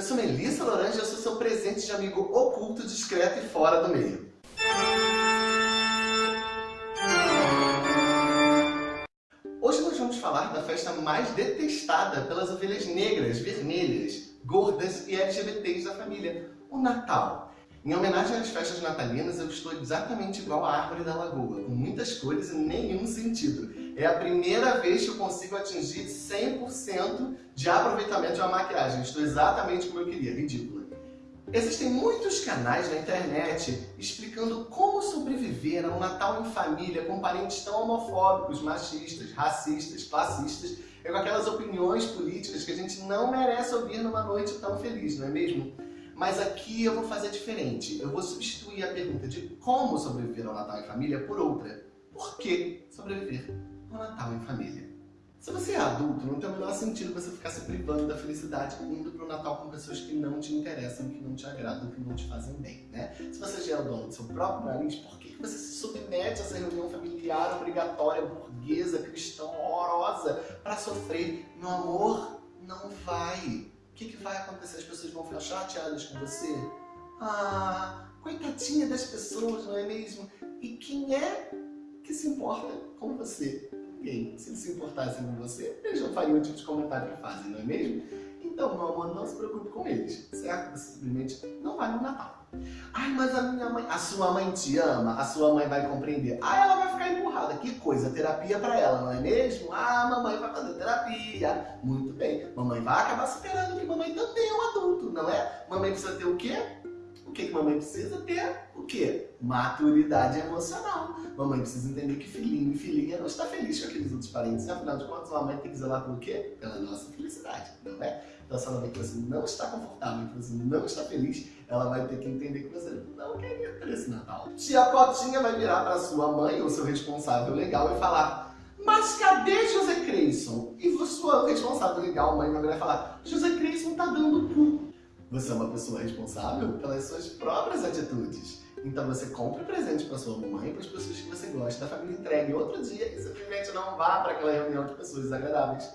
Eu sou Melissa Lorange e eu sou seu presente de amigo oculto, discreto e fora do meio. Hoje nós vamos falar da festa mais detestada pelas ovelhas negras, vermelhas, gordas e LGBTs da família, o Natal. Em homenagem às festas natalinas, eu estou exatamente igual à árvore da lagoa, com muitas cores e nenhum sentido. É a primeira vez que eu consigo atingir 100% de aproveitamento de uma maquiagem. Estou exatamente como eu queria, ridícula. Existem muitos canais na internet explicando como sobreviver a um Natal em família com parentes tão homofóbicos, machistas, racistas, classistas e com aquelas opiniões políticas que a gente não merece ouvir numa noite tão feliz, não é mesmo? Mas aqui eu vou fazer diferente. Eu vou substituir a pergunta de como sobreviver ao Natal em família por outra. Por que sobreviver ao Natal em família? Se você é adulto, não tem o menor sentido você ficar se privando da felicidade indo para o Natal com pessoas que não te interessam, que não te agradam, que não te fazem bem, né? Se você já é o dono do seu próprio nariz, por que você se submete a essa reunião familiar obrigatória, burguesa, cristã, horrorosa, para sofrer? Meu amor, não vai que, que vai acontecer? As pessoas vão ficar chateadas com você? Ah, coitadinha das pessoas, não é mesmo? E quem é que se importa com você? Ninguém. Se eles se importassem com você, eles não fariam o tipo de comentário que fazem, não é mesmo? Então, meu amor, não se preocupe com eles, certo? Você simplesmente não vai no Natal. Ai, mas a minha mãe... A sua mãe te ama, a sua mãe vai compreender. Ah, ela vai ficar empurrada. Que coisa, terapia pra ela, não é mesmo? Ah, mamãe vai fazer terapia. Muito bem. Mamãe vai acabar superando que mamãe também é um adulto, não é? Mamãe precisa ter o quê? O que, que mamãe precisa ter? O quê? Maturidade emocional. Mamãe precisa entender que filhinho e filhinha não está feliz com aqueles outros parentes. Afinal de contas, mamãe tem que zelar pelo quê? Pela nossa felicidade, não é? Então, se ela vê que você não está confortável, que você não está feliz, ela vai ter que entender que você não queria ter esse Natal. Tia Cotinha vai virar para sua mãe, ou seu responsável legal, e falar mas cadê José Creyson? E sua responsável legal, mãe, vai virar e falar José Creyson tá dando cu. Você é uma pessoa responsável pelas suas próprias atitudes. Então você compra presente para sua mãe, para as pessoas que você gosta, a família entregue outro dia e simplesmente não vá para aquela reunião de pessoas desagradáveis.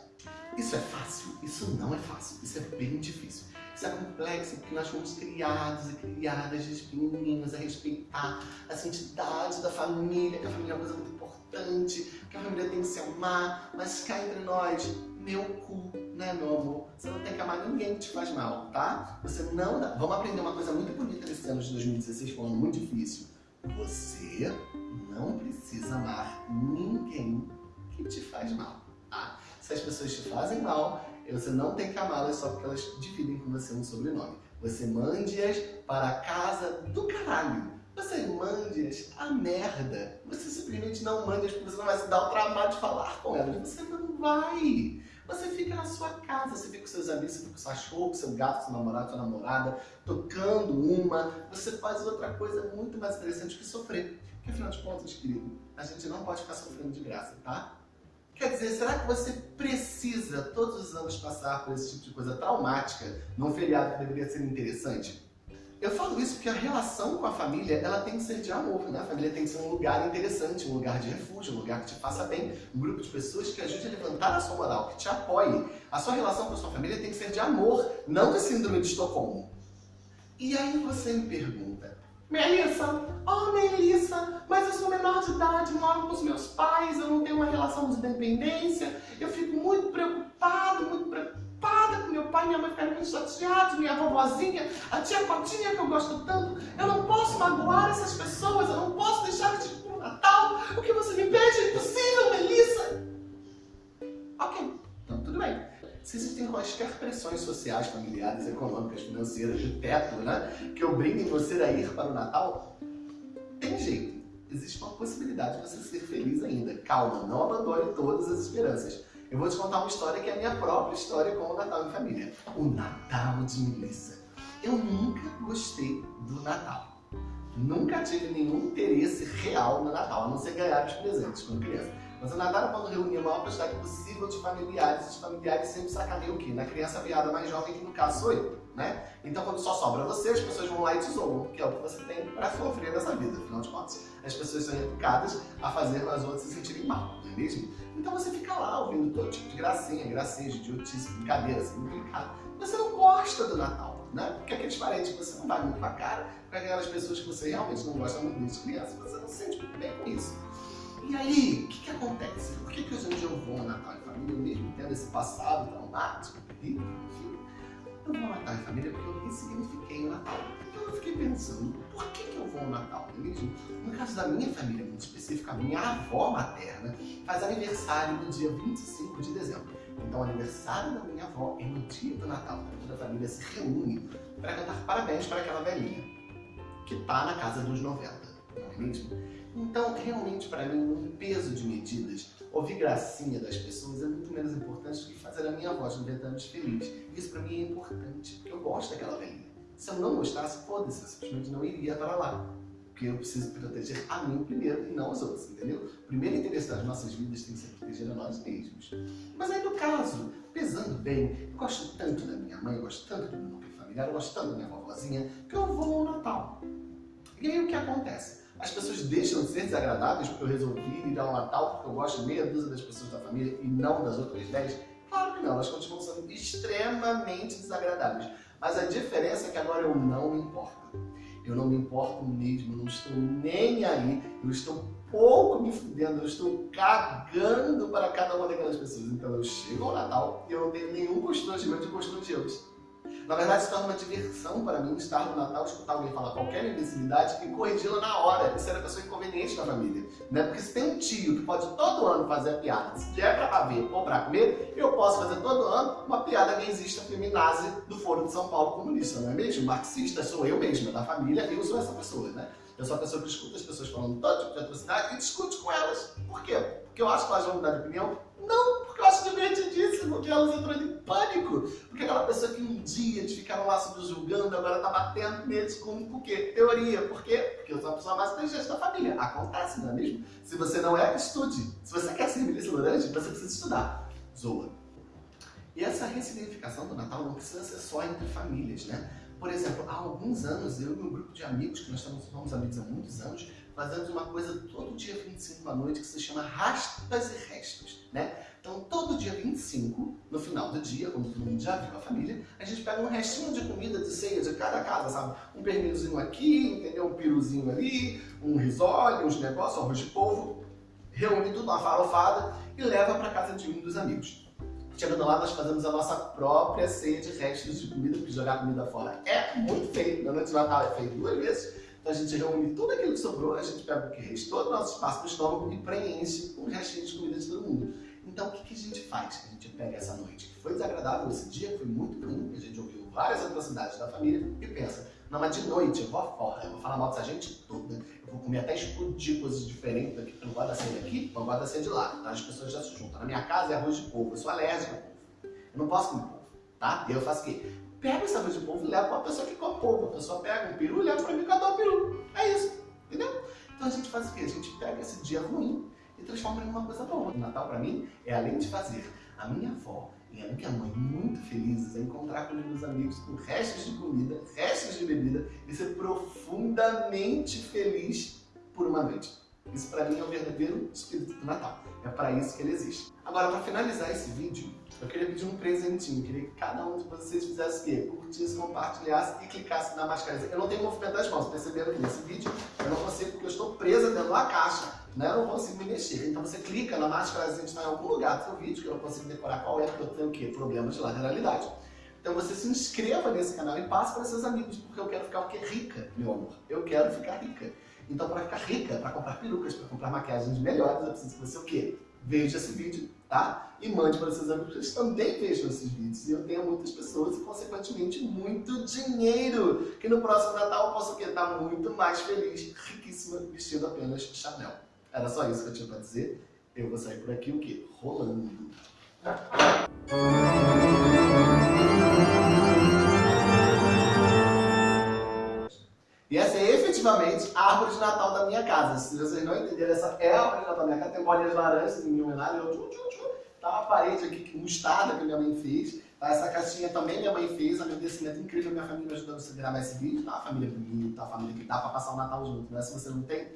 Isso é fácil? Isso não é fácil. Isso é bem difícil. Isso é complexo porque nós fomos criados e criadas desde pequenininhos a respeitar a santidade da família, que a família é uma coisa muito importante, que a família tem que se amar, mas cá entre nós, meu cu, né, meu amor? Você não tem que amar ninguém que te faz mal, tá? Você não dá... Vamos aprender uma coisa muito bonita nesse ano de 2016, foi um ano muito difícil. Você não precisa amar ninguém que te faz mal, tá? Se as pessoas te fazem mal, você não tem que amá-las só porque elas dividem com você um sobrenome. Você mande-as para a casa do caralho. Você mande-as a merda. Você simplesmente não mande-as porque você não vai se dar o trabalho de falar com elas. Você não vai. Você fica na sua casa, você fica com seus amigos, você fica com seu cachorro, com seu gato, seu namorado, sua namorada, tocando uma. Você faz outra coisa muito mais interessante que sofrer. Porque afinal de contas, querido, a gente não pode ficar sofrendo de graça, tá? Quer dizer, será que você precisa todos os anos passar por esse tipo de coisa traumática num feriado que deveria ser interessante? Eu falo isso porque a relação com a família, ela tem que ser de amor, né? A família tem que ser um lugar interessante, um lugar de refúgio, um lugar que te faça bem, um grupo de pessoas que ajude a levantar a sua moral, que te apoie. A sua relação com a sua família tem que ser de amor, não de síndrome de Estocolmo. E aí você me pergunta, Melissa, oh Melissa, mas eu sou menor de idade, moro com os meus pais, eu não tenho uma relação de dependência, eu fico muito preocupada mãe ficaram muito chateados, minha vovozinha, a tia Cotinha que eu gosto tanto, eu não posso magoar essas pessoas, eu não posso deixar de ir o Natal, o que você me pede é impossível, Melissa. Ok, então tudo bem. Se existem quaisquer pressões sociais, familiares, econômicas, financeiras, de teto, né, que obriguem você a ir para o Natal, tem jeito. Existe uma possibilidade de você ser feliz ainda. Calma, não abandone todas as esperanças. Eu vou te contar uma história que é a minha própria história com o Natal em família. O Natal de Melissa. Eu nunca gostei do Natal. Nunca tive nenhum interesse real no Natal, a não ser ganhar os presentes quando criança. Mas o Natal é quando reunia a maior quantidade possível de familiares, os familiares sempre sacaneiam o quê? Na criança piada mais jovem, que no caso sou eu, né? Então quando só sobra você, as pessoas vão lá e te zoam, que é o que você tem para sofrer nessa vida, afinal de contas. As pessoas são educadas a fazer as outras se sentirem mal, não é mesmo? Então você fica lá ouvindo todo tipo de gracinha, gracinha, de idiotice, brincadeira, assim, brincado. Você não gosta do Natal. né? Porque aqueles parentes que você não vai muito com a cara, com aquelas pessoas que você realmente não gosta muito desde criança, você não se sente bem com isso. E aí, o que, que acontece? Por que, que hoje em dia eu vou ao Natal em família, mesmo tendo esse passado traumático, enfim, eu vou Natal em família porque eu ressignifiquei o Natal. Então eu fiquei pensando, por que, que eu vou ao Natal? Mesmo? No caso da minha família, muito específica, a minha avó materna faz aniversário no dia 25 de dezembro. Então o aniversário da minha avó é no dia do Natal. Toda a família se reúne para cantar parabéns para aquela velhinha que está na casa dos 90, não é mesmo? Então, realmente, para mim, um peso de medidas, ouvir gracinha das pessoas é muito menos importante do que fazer a minha voz 90 anos feliz. Isso para mim é importante, porque eu gosto daquela velhinha. Se eu não gostasse, foda-se, eu simplesmente não iria para lá. Porque eu preciso proteger a mim primeiro e não os outros, entendeu? O primeiro interesse das nossas vidas tem que ser proteger a nós mesmos. Mas aí, no caso, pesando bem, eu gosto tanto da minha mãe, eu gosto tanto do meu núcleo familiar, eu gosto tanto da minha vovozinha, que eu vou ao Natal. E aí o que acontece? As pessoas deixam de ser desagradáveis porque eu resolvi ir ao Natal porque eu gosto de meia dúzia das pessoas da família e não das outras dez? Claro que não, elas continuam sendo extremamente desagradáveis. Mas a diferença é que agora eu não me importo. Eu não me importo mesmo, não estou nem aí, eu estou pouco me fudendo, eu estou cagando para cada uma daquelas pessoas. Então eu chego ao Natal e eu não tenho nenhum constrangimento de constrangê-los. Na verdade, se torna uma diversão para mim estar no Natal, escutar alguém falar qualquer imbecilidade e corrigi-la na hora. Isso era a pessoa inconveniente na família. Né? Porque se tem um tio que pode todo ano fazer a piada, se é para ver ou para comer, eu posso fazer todo ano uma piada gaysista feminazi do Foro de São Paulo comunista, não é mesmo? Marxista sou eu mesma, da família, eu sou essa pessoa, né? Eu sou a pessoa que escuta as pessoas falando todo tipo de atrocidade e discute com elas. Por quê? Porque eu acho que elas vão mudar de opinião? Não, porque eu acho divertidíssimo, porque elas entram em pânico. Porque aquela pessoa que um dia eles ficaram lá se julgando, agora tá batendo neles com por quê? Teoria. Por quê? Porque eu sou a pessoa mais inteligente da família. Acontece, não é mesmo? Se você não é, estude. Se você quer ser Melissa Laranja, você precisa estudar. Zoa. E essa ressignificação do Natal não precisa ser só entre famílias, né? Por exemplo, há alguns anos, eu e meu grupo de amigos, que nós estamos, somos amigos há muitos anos, fazemos uma coisa todo dia 25 à noite que se chama Rastas e Restos, né? Então, todo dia 25, no final do dia, quando todo mundo já viu a família, a gente pega um restinho de comida de ceia de cada casa, sabe? Um pernilzinho aqui, entendeu? Um piruzinho ali, um risole, uns negócios, arroz de polvo, reúne tudo uma farofada e leva para casa de um dos amigos. Chegando lá, nós fazemos a nossa própria ceia de restos de comida, porque jogar comida fora é muito feio. Na noite de Natal é feito duas vezes. Então a gente reúne tudo aquilo que sobrou, a gente pega o que restou do nosso espaço do estômago e preenche com o restinho de comida de todo mundo. Então o que, que a gente faz? A gente pega essa noite que foi desagradável, esse dia que foi muito ruim, que a gente ouviu várias atrocidades da família, e pensa, não, mas de noite eu vou fora, eu vou falar mal dessa gente toda, vou comer até explodir coisas diferentes daqui, eu não gosto da ceia daqui, não gosto da ceia de lá. Então as pessoas já se juntam. Na minha casa é arroz de polvo, eu sou alérgico a polvo. Eu não posso comer polvo, tá? E eu faço o quê? Pego esse arroz de polvo e levo para a pessoa que come polvo. A pessoa pega um peru e leva para mim que eu adoro peru. É isso, entendeu? Então a gente faz o quê? A gente pega esse dia ruim e transforma em uma coisa boa. O Natal para mim é além de fazer a minha avó e a minha mãe muito felizes, é encontrar com os meus amigos com restos de comida, restos de bebida e ser profundamente feliz por uma noite. Isso para mim é o verdadeiro espírito do Natal. É para isso que ele existe. Agora, para finalizar esse vídeo, eu queria pedir um presentinho. Eu queria que cada um de vocês fizesse o quê? Curtisse, compartilhasse e clicasse na máscara. Eu não tenho movimento das mãos, perceberam que nesse vídeo eu não consigo porque eu estou presa dentro da caixa. Né? Eu não consigo me mexer. Então você clica na máscara, a gente está em algum lugar do seu vídeo que eu não consigo decorar qual é, porque eu tenho o quê? Problemas de lateralidade. Então você se inscreva nesse canal e passe para seus amigos, porque eu quero ficar o quê? Rica, meu amor. Eu quero ficar rica. Então, para ficar rica, para comprar perucas, para comprar maquiagens melhores, eu preciso que você o quê? Veja esse vídeo, tá? E mande para seus amigos, eles também vejam esses vídeos. E eu tenho muitas pessoas e, consequentemente, muito dinheiro. Que no próximo Natal eu posso o quê? Estar muito mais feliz, riquíssima, vestindo apenas Chanel. Era só isso que eu tinha para dizer. Eu vou sair por aqui o quê? Rolando. E essa é efetivamente a árvore de Natal da minha casa. Se vocês não entenderam, essa é a árvore de Natal da minha casa. Tem bolinhas laranjas em minha homenagem. Eu, tchum, tchum, tchum. Tá uma parede aqui, mostarda que minha mãe fez. Tá? Essa caixinha também minha mãe fez. Agradecimento incrível minha família me ajudando a gravar esse vídeo. Tá? Uma família bonita, uma família que dá pra passar o Natal junto. Né? Se você não tem,